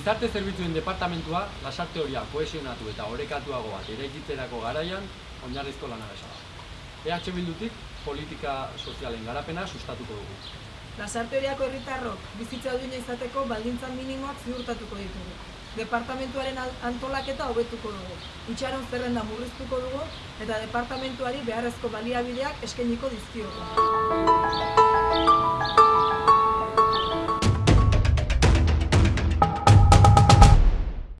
Gizarte zerbitzuen departamentua lasarte horia kohesionatu eta orekatuago bat eraikitzerako garaian oinarrizko lana da. EH Bildutik politika sozialen garapena sustatuko dugu. Lasarte horiako herritarrok bizitza duina izateko baldintza minimoak ziurtatuko ditugu. Departamentuaren antolaketa hobetuko dugu, itxaron zerrenda murriztuko dugu eta departamentuari beharrezko baliabideak eskainiko dizkiogu.